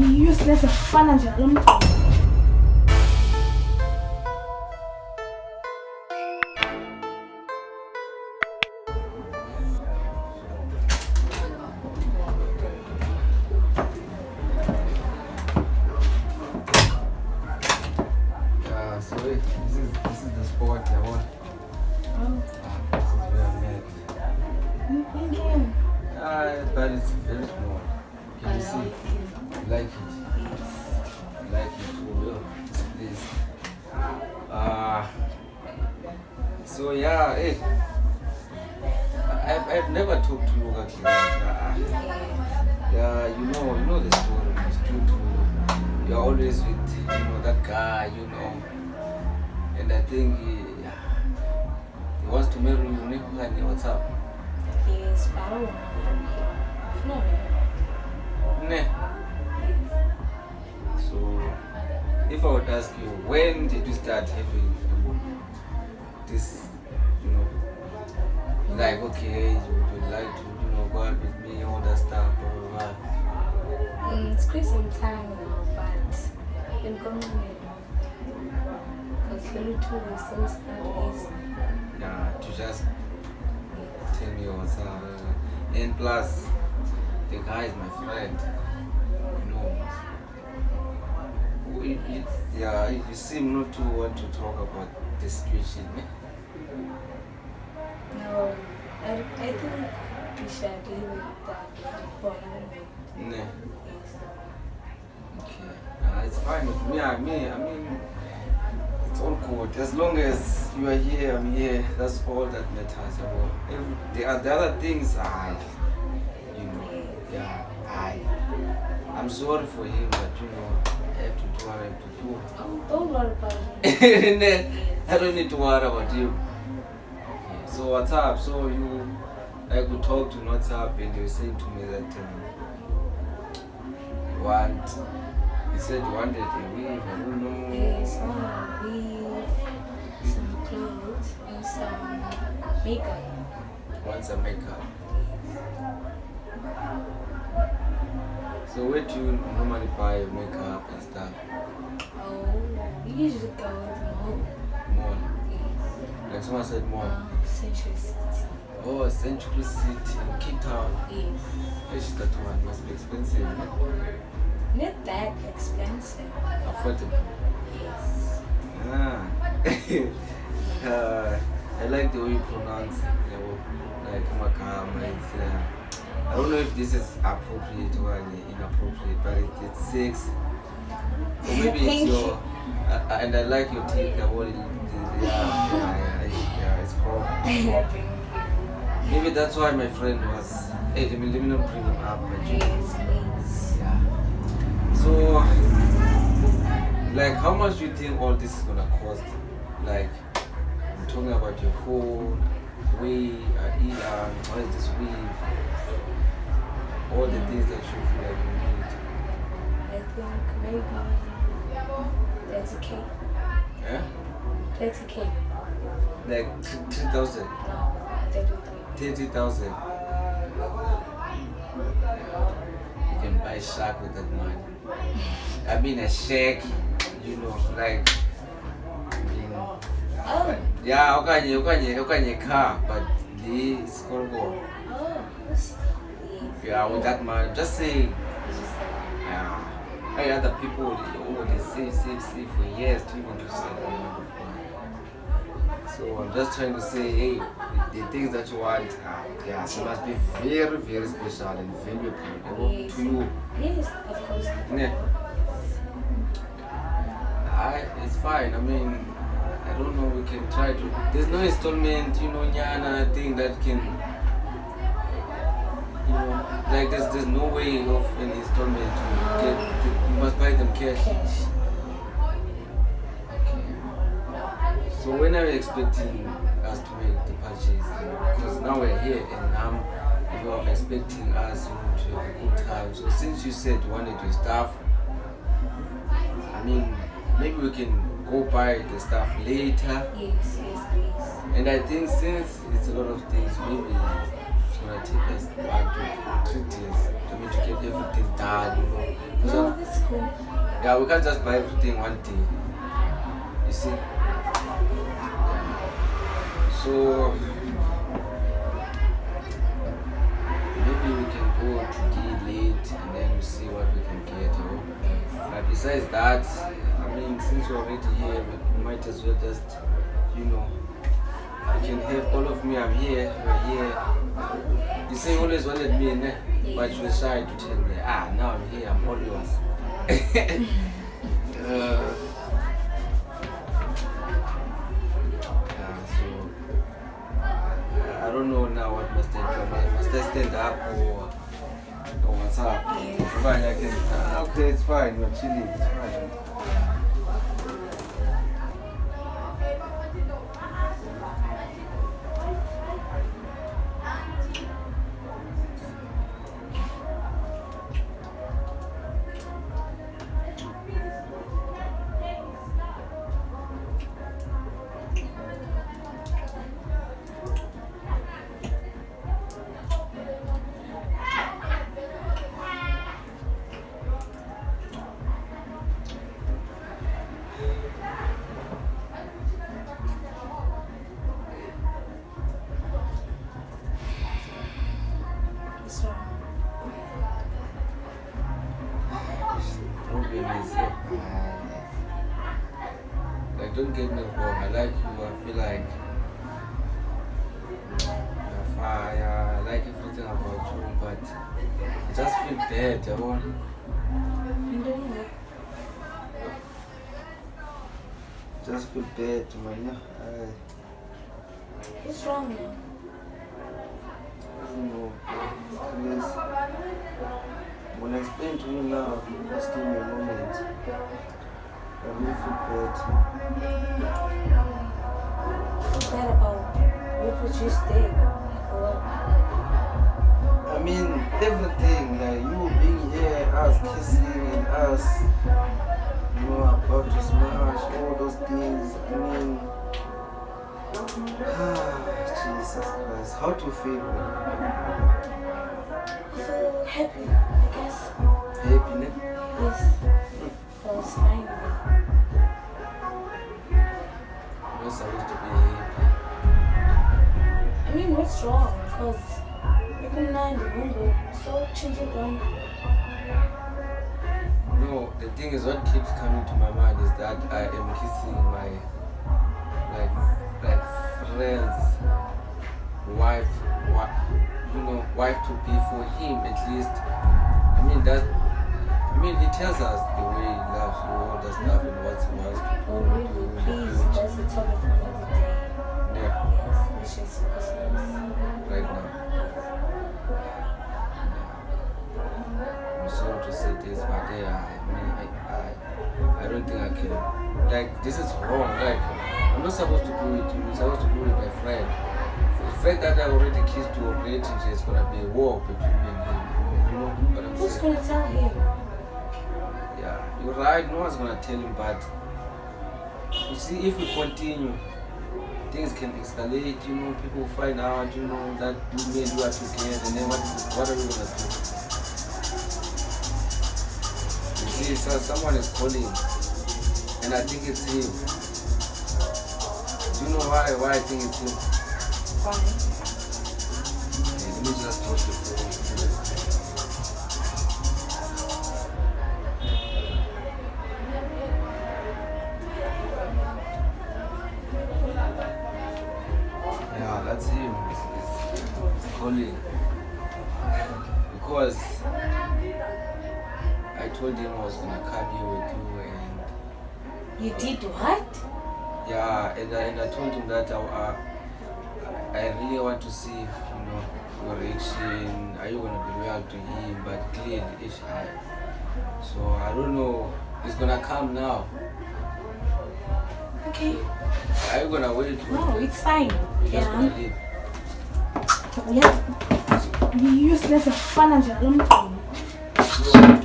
useless efana nje nalo mntu Yeah, so yeah, hey. I've, I've never talked to. Ah, yeah, you know, you know the story. It's true to you're always with you know that guy, you know. And I think he, he wants to marry you. What's up? Yes, but I don't want to marry him. No. Ne. So, if I would ask you, when did you start having this, like, okay, you would like to, you know, go out with me, all that stuff, blah, blah, blah. Mm, it's some time now, but going because little two is so studies. Yeah, to just tell me what's up. And plus, the guy is my friend, you know. It- Yeah, you seem not to want to talk about the situation. eh? No, I, I think we should leave it that for anyway. Ne. Okay. Uh, it's fine with me. I mean, I mean, it's all good. As long as you are here, I'm here. That's all that matters. Every, the, the other things, I, you know, yeah, I. I'm sorry for him, but you know, I have to do what I have to do. Oh, don't worry about. Ne, I don't need to worry about him. So what's up? So you, I could talk to WhatsApp, and you were saying to me that um, you want. You said you wanted a weave. I don't know. Yes, I weave some clothes and some makeup. Want some makeup. So where do you normally buy your makeup and stuff? Oh, you usually go to the mall. Mall. Yes. Like someone said mall. Um, Century City. Oh, Century City in Cape Town. Yes. That one must be expensive. Not that expensive. Affordable. Yes. Ah. uh, I like the way you pronounce you know, like Makama. It's, uh, I don't know if this is appropriate or inappropriate, but it, it's sexy. Or maybe it's your. Uh, uh, and I like your teeth. The whole, the, the, yeah, yeah, Maybe that's why my friend was. Hey, let me, let me not bring him up. Please. yeah. So, like, how much do you think all this is gonna cost? Like, I'm talking about your phone, we, uh, what is this weave? All the things that you feel like you need. I think maybe 30k. Yeah? 30k. Like th- 3,000, No, 33. 30,000. You can buy shark with that money. I mean, a shake, you know, like, Oh, yeah, okanye, okanye, okanye car, but this called oh. Yeah, with that money, just say, yeah. Hey, other people, oh, they save, save, save for years to even to save So I'm just trying to say, hey, the, things that you want, uh, yeah, they must be very, very special and valuable Yes. to you. Yes, of course. Yeah. I, it's fine. I mean, I don't know. We can try to. There's no installment, you know, Nyana thing that can. You know, like there's there's no way of an installment to get. You must buy them cash. Cash. So when are you expecting us to make the purchase? Because now we're here and now you are expecting us you know, to have a good time. So since you said you wanted your stuff, I mean, maybe we can go buy the stuff later. Yes, yes, please. And I think since it's a lot of things, maybe it's gonna take us one to three days. Mean, to get everything done, you know. No, that's cool. yeah, we can't just buy everything one day. You see? So maybe we can go today late and then we see what we can get. You know? But besides that, I mean, since we're already here, we might as well just, you know, we can have all of me. I'm here. We're here. You say you always wanted me, ne? but you were shy to tell me. Ah, now I'm here. I'm all yours. Fine, I can. Okay, it's fine. We're chilling. It's fine. Don't get me wrong. I like you. I feel like you're fire. I like everything about you, but I just feel bad. I want. I'm doing what? Just feel bad, man. I, What's wrong now? I don't know. Please. When I explain to you now, just give me a moment. Feel bad. Feel bad about what just did. I mean, everything, like you being here, us kissing and us, you know, about to smash, all those things. I mean, ah, Jesus Christ, how do you feel? I feel happy, I guess. Happy, ne? Yes. I was fine. You're supposed to be. I mean, what's wrong? Because even now in the window, so changing on. No, the thing is, what keeps coming to my mind is that I am kissing my, like, like friends, wife, wife, you know, wife to be for him at least. I mean that. I mean, he tells us the way he loves you, all the stuff, and what he wants to Oh, really? Please, that's the topic for another day. Yeah, Yes, let's just focus on this. right now. I'm sorry to say this, but yeah, I mean, I, I, I don't think I can. Like, this is wrong. Like, I'm not supposed to do it. I'm supposed to do it with my friend. The fact that I already kissed you already, there's gonna be a war between me and him. You know what I'm Who's saying? gonna tell him? You're right. No one's gonna tell him, but you see, if we continue, things can escalate. You know, people find out. You know that we made you are together, and then what? What are we gonna do? You see, so someone is calling, and I think it's him. Do you know why? Why I think it's him? Okay, let me just touch the phone. Told him I was gonna come here with you and You did what? yeah, and I, and I told him that I, I, I really want to see, you know, your reaction. Are you gonna be loyal to him? But clearly, it's I. So I don't know. It's gonna come now. Okay. Are you gonna wait? No, it's fine. You're just Yeah. gonna leave. Yeah. Useless fana njalo mntwana. So,